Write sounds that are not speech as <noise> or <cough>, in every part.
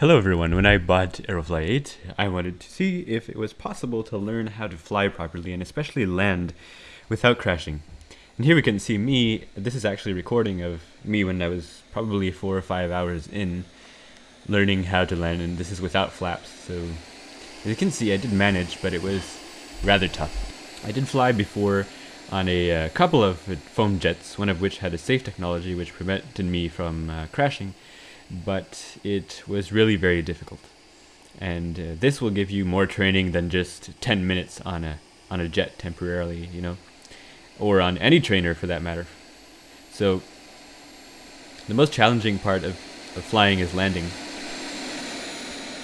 Hello everyone, when I bought Aerofly 8, I wanted to see if it was possible to learn how to fly properly and especially land without crashing. And here we can see me, this is actually a recording of me when I was probably four or five hours in learning how to land and this is without flaps. So as you can see I did manage but it was rather tough. I did fly before on a uh, couple of foam jets, one of which had a safe technology which prevented me from uh, crashing but it was really very difficult. And uh, this will give you more training than just 10 minutes on a on a jet temporarily, you know, or on any trainer for that matter. So the most challenging part of, of flying is landing.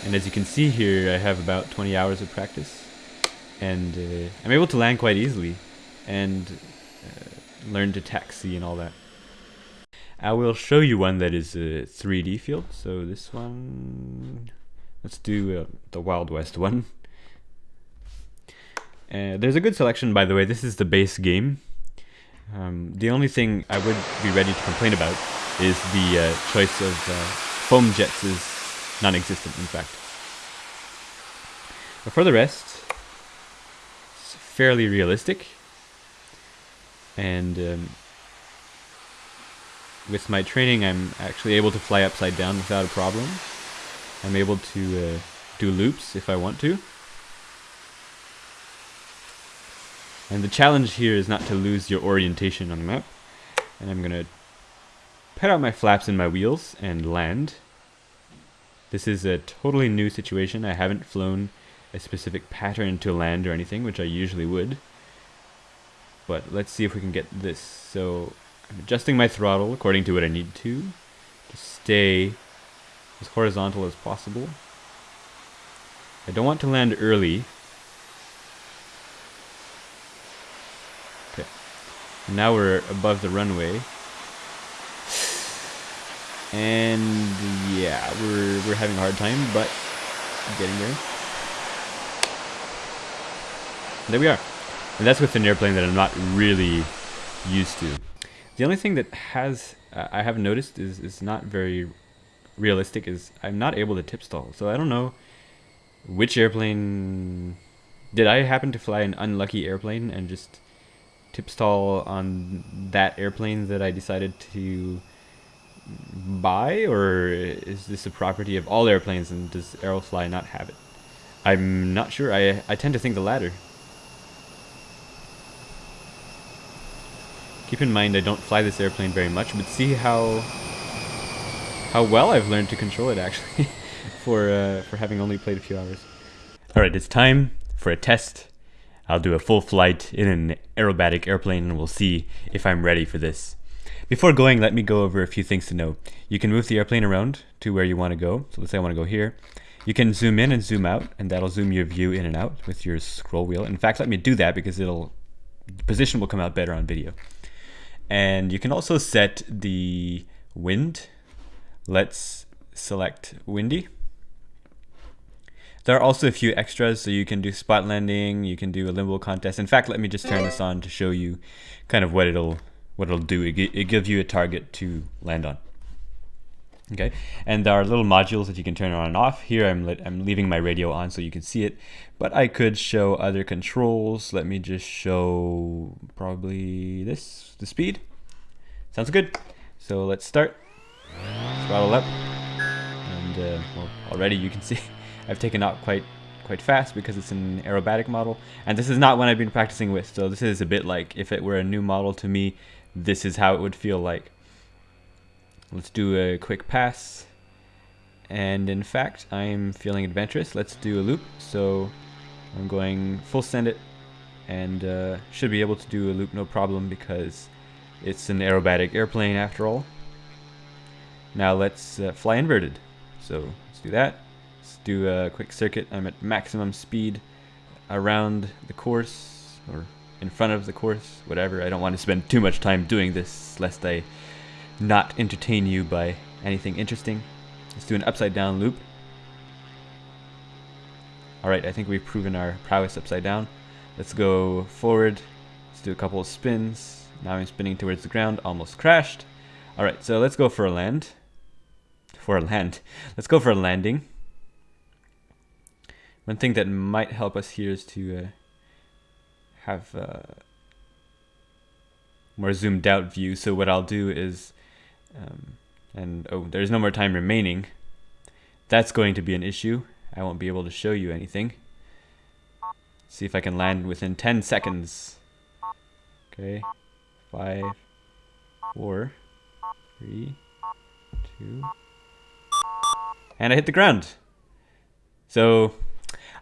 And as you can see here, I have about 20 hours of practice, and uh, I'm able to land quite easily, and uh, learn to taxi and all that. I will show you one that is a 3D field. So this one, let's do uh, the Wild West one. Uh, there's a good selection, by the way. This is the base game. Um, the only thing I would be ready to complain about is the uh, choice of uh, foam jets is non-existent, in fact. But for the rest, it's fairly realistic. And um, with my training, I'm actually able to fly upside down without a problem. I'm able to uh, do loops if I want to. And the challenge here is not to lose your orientation on the map. And I'm going to put out my flaps and my wheels and land. This is a totally new situation. I haven't flown a specific pattern to land or anything, which I usually would. But let's see if we can get this. So I'm adjusting my throttle according to what I need to to stay as horizontal as possible. I don't want to land early. Okay. Now we're above the runway. And yeah, we're we're having a hard time, but getting there. There we are. And that's with an airplane that I'm not really used to. The only thing that has uh, I have noticed is is not very realistic is I'm not able to tip stall. So I don't know which airplane did I happen to fly an unlucky airplane and just tip stall on that airplane that I decided to buy or is this a property of all airplanes and does Aerofly not have it? I'm not sure. I I tend to think the latter. Keep in mind I don't fly this airplane very much, but see how how well I've learned to control it actually <laughs> for uh, for having only played a few hours. All right, it's time for a test. I'll do a full flight in an aerobatic airplane and we'll see if I'm ready for this. Before going, let me go over a few things to know. You can move the airplane around to where you want to go. So let's say I want to go here. You can zoom in and zoom out, and that'll zoom your view in and out with your scroll wheel. In fact, let me do that because it'll position will come out better on video. And you can also set the wind. Let's select windy. There are also a few extras, so you can do spot landing, you can do a limbo contest. In fact, let me just turn this on to show you kind of what it'll what it'll do. It, it gives you a target to land on. Okay, and there are little modules that you can turn on and off. Here I'm, I'm leaving my radio on so you can see it, but I could show other controls. Let me just show probably this, the speed. Sounds good. So let's start. Throttle up. And uh, well, already you can see <laughs> I've taken out quite quite fast because it's an aerobatic model. And this is not one I've been practicing with, so this is a bit like if it were a new model to me, this is how it would feel like. Let's do a quick pass. And in fact, I'm feeling adventurous. Let's do a loop. So I'm going full send it and uh, should be able to do a loop no problem because it's an aerobatic airplane after all. Now let's uh, fly inverted. So let's do that. Let's do a quick circuit. I'm at maximum speed around the course or in front of the course, whatever. I don't want to spend too much time doing this lest I not entertain you by anything interesting. Let's do an upside down loop. Alright, I think we've proven our prowess upside down. Let's go forward. Let's do a couple of spins. Now I'm spinning towards the ground, almost crashed. Alright, so let's go for a land. for a land. <laughs> Let's go for a landing. One thing that might help us here is to uh, have uh, more zoomed out view. So what I'll do is, um, and oh, there's no more time remaining. That's going to be an issue. I won't be able to show you anything. See if I can land within 10 seconds. Okay, five, four, three, two, and I hit the ground. So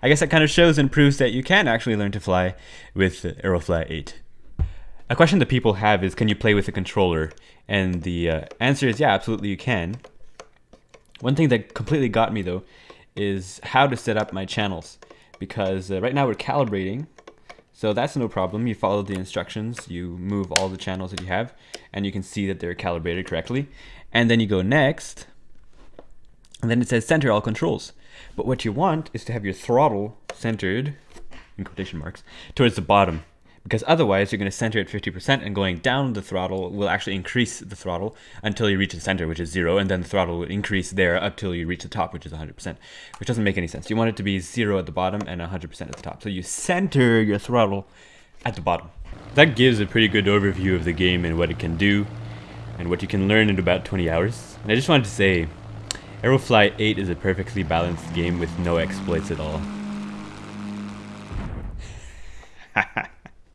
I guess that kind of shows and proves that you can actually learn to fly with Aerofly 8. A question that people have is, can you play with a controller? And the uh, answer is, yeah, absolutely you can. One thing that completely got me though is how to set up my channels. Because uh, right now we're calibrating so that's no problem. You follow the instructions you move all the channels that you have and you can see that they're calibrated correctly. And then you go next and then it says center all controls. But what you want is to have your throttle centered in quotation marks towards the bottom because otherwise you're going to center at 50% and going down the throttle will actually increase the throttle until you reach the center which is zero and then the throttle will increase there until you reach the top which is 100% which doesn't make any sense. You want it to be zero at the bottom and 100% at the top. So you center your throttle at the bottom. That gives a pretty good overview of the game and what it can do and what you can learn in about 20 hours. And I just wanted to say Aerofly 8 is a perfectly balanced game with no exploits at all <laughs>